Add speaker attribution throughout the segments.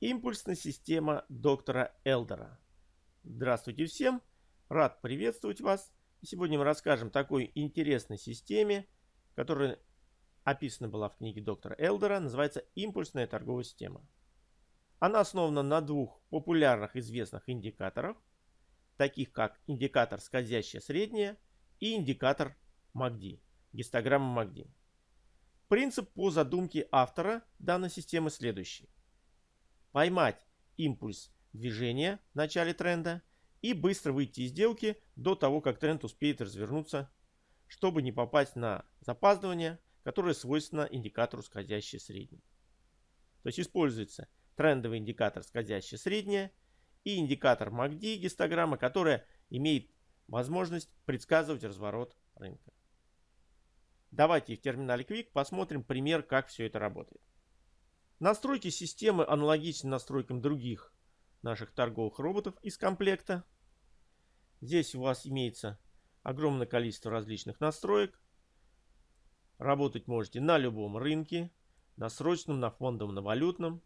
Speaker 1: Импульсная система доктора Элдера. Здравствуйте всем! Рад приветствовать вас. сегодня мы расскажем такой интересной системе, которая описана была в книге доктора Элдера, называется импульсная торговая система. Она основана на двух популярных известных индикаторах, таких как индикатор скользящее среднее и индикатор МАКДИ, гистограмма МАКДИ. Принцип по задумке автора данной системы следующий. Поймать импульс движения в начале тренда и быстро выйти из сделки до того, как тренд успеет развернуться, чтобы не попасть на запаздывание, которое свойственно индикатору скользящее среднее. То есть используется трендовый индикатор скользящее среднее и индикатор MACD гистограмма, которая имеет возможность предсказывать разворот рынка. Давайте в терминале Quick посмотрим пример, как все это работает. Настройки системы аналогичны настройкам других наших торговых роботов из комплекта. Здесь у вас имеется огромное количество различных настроек. Работать можете на любом рынке, на срочном, на фондовом, на валютном.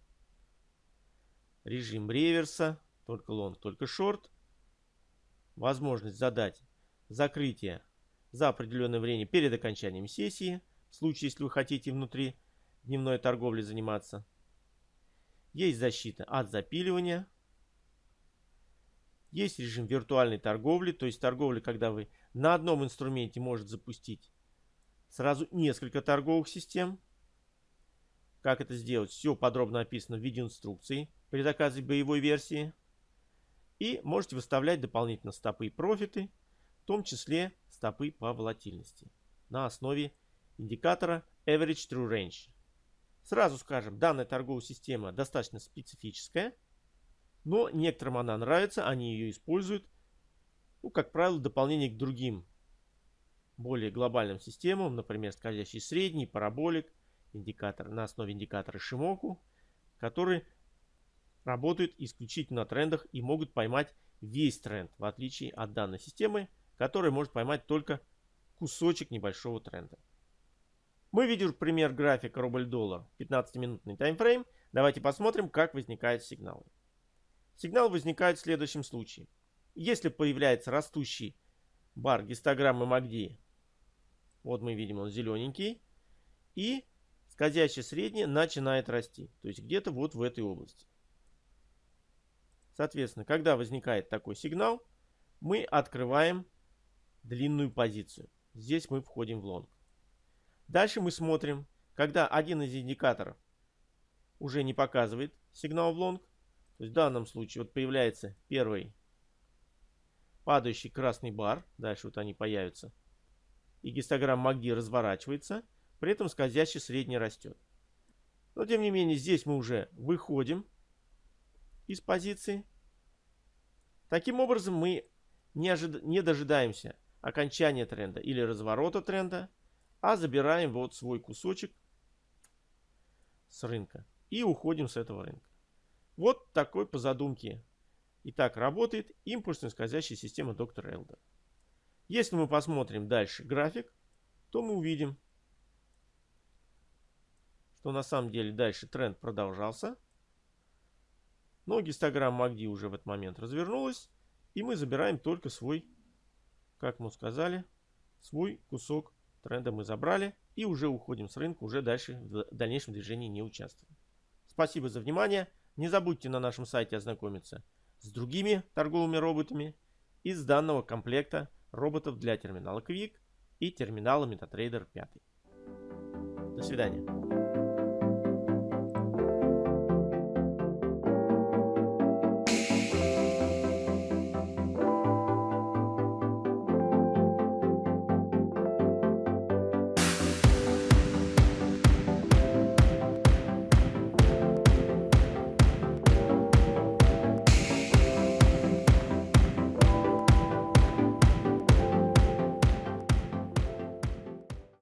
Speaker 1: Режим реверса, только лонг, только шорт. Возможность задать закрытие за определенное время перед окончанием сессии, в случае, если вы хотите внутри дневной торговли заниматься. Есть защита от запиливания. Есть режим виртуальной торговли, то есть торговля, когда вы на одном инструменте можете запустить сразу несколько торговых систем. Как это сделать, все подробно описано в виде инструкции при заказе боевой версии. И можете выставлять дополнительно стопы и профиты в том числе стопы по волатильности на основе индикатора Average True Range. Сразу скажем, данная торговая система достаточно специфическая, но некоторым она нравится, они ее используют, ну, как правило, в дополнение к другим более глобальным системам, например, скользящий средний, параболик, индикатор на основе индикатора Шимоку, которые работают исключительно на трендах и могут поймать весь тренд, в отличие от данной системы, который может поймать только кусочек небольшого тренда. Мы видим пример графика рубль-доллар, 15-минутный таймфрейм. Давайте посмотрим, как возникают сигналы. Сигнал возникает в следующем случае. Если появляется растущий бар гистограммы MACD, вот мы видим он зелененький, и скользящее среднее начинает расти, то есть где-то вот в этой области. Соответственно, когда возникает такой сигнал, мы открываем длинную позицию. Здесь мы входим в лонг. Дальше мы смотрим, когда один из индикаторов уже не показывает сигнал в лонг. То есть в данном случае вот появляется первый падающий красный бар. Дальше вот они появятся. И гистограмма МАГДИ разворачивается. При этом скользящий средний растет. Но тем не менее здесь мы уже выходим из позиции. Таким образом мы не, ожид... не дожидаемся окончания тренда или разворота тренда, а забираем вот свой кусочек с рынка и уходим с этого рынка. Вот такой по задумке. И так работает импульсная скользящая система доктора Элдер. Если мы посмотрим дальше график, то мы увидим, что на самом деле дальше тренд продолжался. Но гистограмма MACD уже в этот момент развернулась. И мы забираем только свой как мы сказали, свой кусок тренда мы забрали и уже уходим с рынка, уже дальше в дальнейшем движении не участвуем. Спасибо за внимание. Не забудьте на нашем сайте ознакомиться с другими торговыми роботами из данного комплекта роботов для терминала Quick и терминала MetaTrader 5. До свидания.